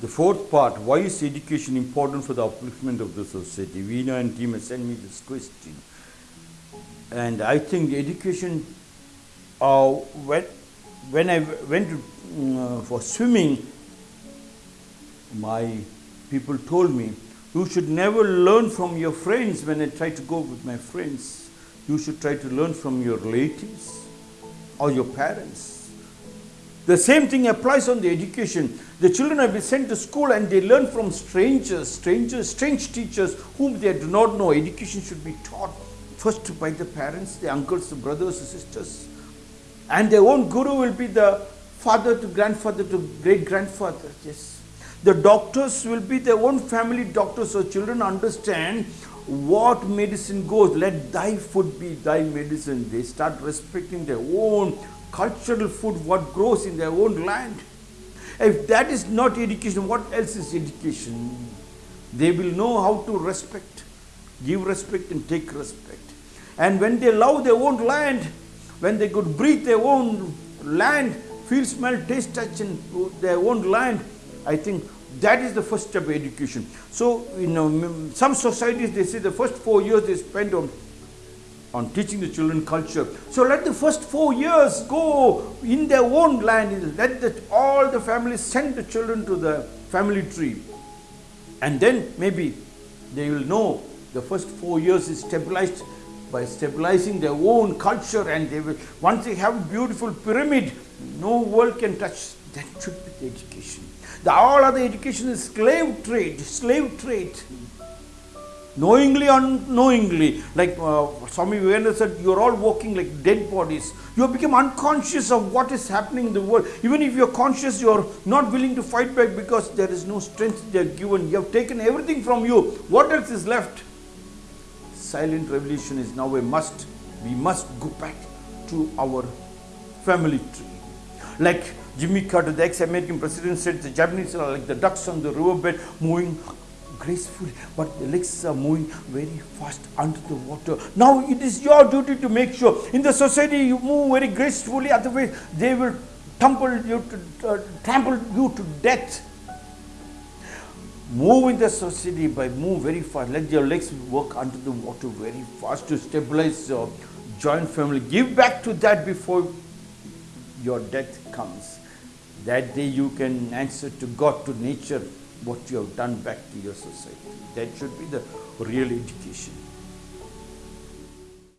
The fourth part, why is education important for the upliftment of the society? Veena and team sent me this question. And I think education, uh, when, when I went to, uh, for swimming, my people told me, you should never learn from your friends when I try to go with my friends. You should try to learn from your relatives or your parents. The same thing applies on the education. The children have been sent to school and they learn from strangers, strangers, strange teachers whom they do not know. Education should be taught first by the parents, the uncles, the brothers, the sisters. And their own guru will be the father to grandfather to great grandfather. Yes. The doctors will be their own family doctors so children understand what medicine goes. Let thy food be thy medicine. They start respecting their own cultural food, what grows in their own land. If that is not education, what else is education? They will know how to respect, give respect and take respect. And when they love their own land, when they could breathe their own land, feel, smell, taste, touch in their own land, I think that is the first step of education. So, you know, some societies, they say the first four years they spend on, on teaching the children culture. So let the first four years go in their own land. Let the, all the families send the children to the family tree. And then maybe they will know the first four years is stabilized by stabilizing their own culture and they will, once they have a beautiful pyramid, no world can touch. That should be the education. The all other education is slave trade, slave trade. Knowingly unknowingly, like uh, Swami Vivekananda said, you are all walking like dead bodies. You have become unconscious of what is happening in the world. Even if you are conscious, you are not willing to fight back because there is no strength they are given. You have taken everything from you. What else is left? Silent revolution is now a must. We must go back to our family tree. Like Jimmy Carter, the ex-American president said the Japanese are like the ducks on the riverbed moving gracefully, but the legs are moving very fast under the water. Now it is your duty to make sure in the society you move very gracefully, otherwise they will tumble you to, uh, trample you to death. Move in the society by move very fast. Let your legs work under the water very fast to stabilize your joint family. Give back to that before your death comes. That day you can answer to God, to nature, what you have done back to your society. That should be the real education.